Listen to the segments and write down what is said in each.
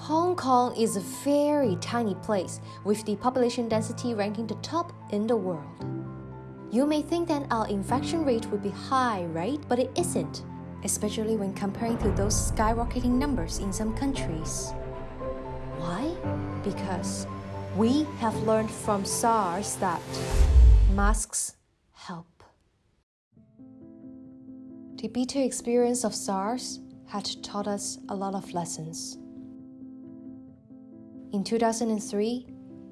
Hong Kong is a very tiny place with the population density ranking the top in the world. You may think that our infection rate would be high, right? But it isn't, especially when comparing to those skyrocketing numbers in some countries. Why? Because we have learned from SARS that masks help. The bitter experience of SARS had taught us a lot of lessons. In 2003,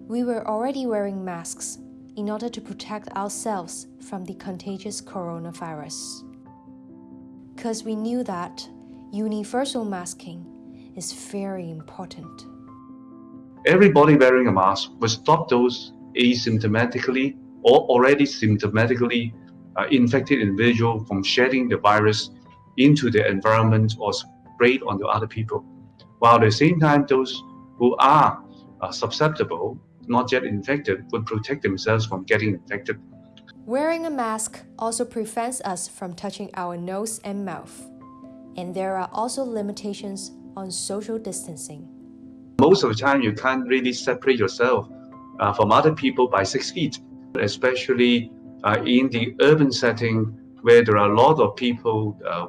we were already wearing masks in order to protect ourselves from the contagious coronavirus. Because we knew that universal masking is very important. Everybody wearing a mask will stop those asymptomatically or already symptomatically uh, infected individual from shedding the virus into the environment or spread onto other people. While at the same time, those who are uh, susceptible, not yet infected, would protect themselves from getting infected. Wearing a mask also prevents us from touching our nose and mouth. And there are also limitations on social distancing. Most of the time, you can't really separate yourself uh, from other people by six feet, especially uh, in the urban setting where there are a lot of people uh,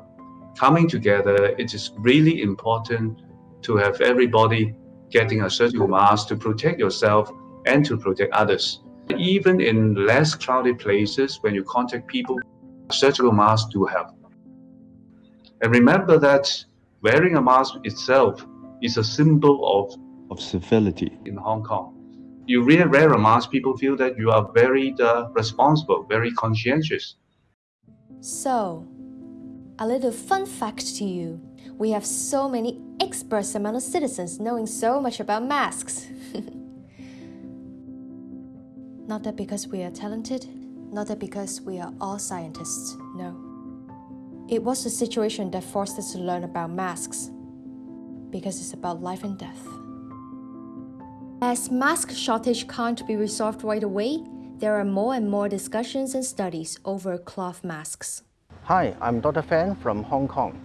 coming together. It is really important to have everybody getting a surgical mask to protect yourself and to protect others. Even in less crowded places, when you contact people, surgical masks do help. And remember that wearing a mask itself is a symbol of, of civility in Hong Kong. You really wear a mask, people feel that you are very uh, responsible, very conscientious. So, a little fun fact to you. We have so many experts among the citizens knowing so much about masks. not that because we are talented, not that because we are all scientists, no. It was a situation that forced us to learn about masks, because it's about life and death. As mask shortage can't be resolved right away, there are more and more discussions and studies over cloth masks. Hi, I'm Dr. Fan from Hong Kong.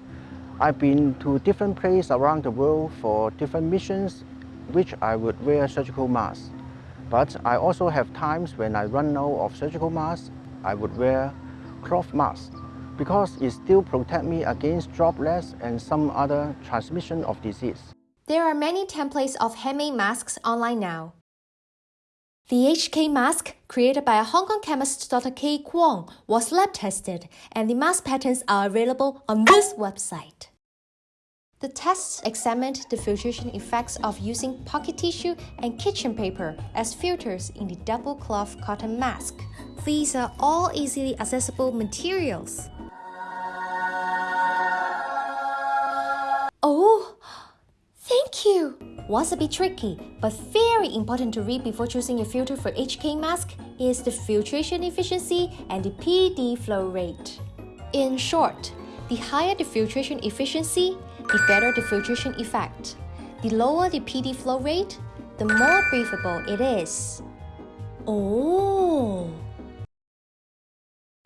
I've been to different places around the world for different missions, which I would wear surgical masks. But I also have times when I run out of surgical masks, I would wear cloth masks because it still protects me against droplets and some other transmission of disease. There are many templates of handmade masks online now. The HK mask, created by a Hong Kong chemist Dr. K. Kwong, was lab tested, and the mask patterns are available on this website. The tests examined the filtration effects of using pocket tissue and kitchen paper as filters in the double cloth cotton mask. These are all easily accessible materials. Was a bit tricky, but very important to read before choosing a filter for HK mask is the filtration efficiency and the PD flow rate. In short, the higher the filtration efficiency, the better the filtration effect. The lower the PD flow rate, the more breathable it is. Oh!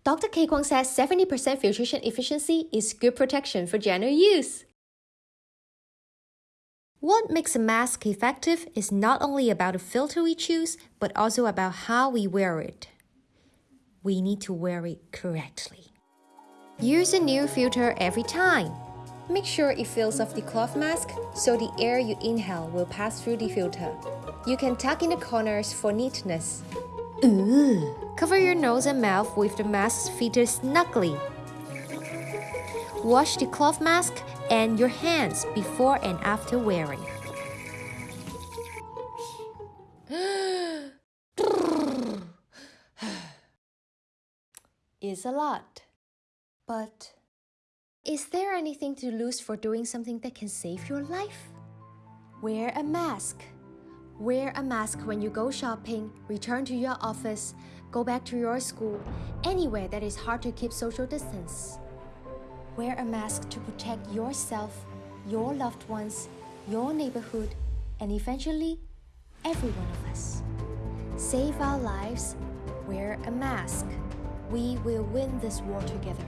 Dr. K. Kwong says 70% filtration efficiency is good protection for general use. What makes a mask effective is not only about the filter we choose, but also about how we wear it. We need to wear it correctly. Use a new filter every time. Make sure it fills off the cloth mask so the air you inhale will pass through the filter. You can tuck in the corners for neatness. Ooh. Cover your nose and mouth with the mask fitted snugly. Wash the cloth mask and your hands before and after wearing. is a lot. But is there anything to lose for doing something that can save your life? Wear a mask. Wear a mask when you go shopping, return to your office, go back to your school, anywhere that is hard to keep social distance. Wear a mask to protect yourself, your loved ones, your neighborhood, and eventually, every one of us. Save our lives, wear a mask. We will win this war together.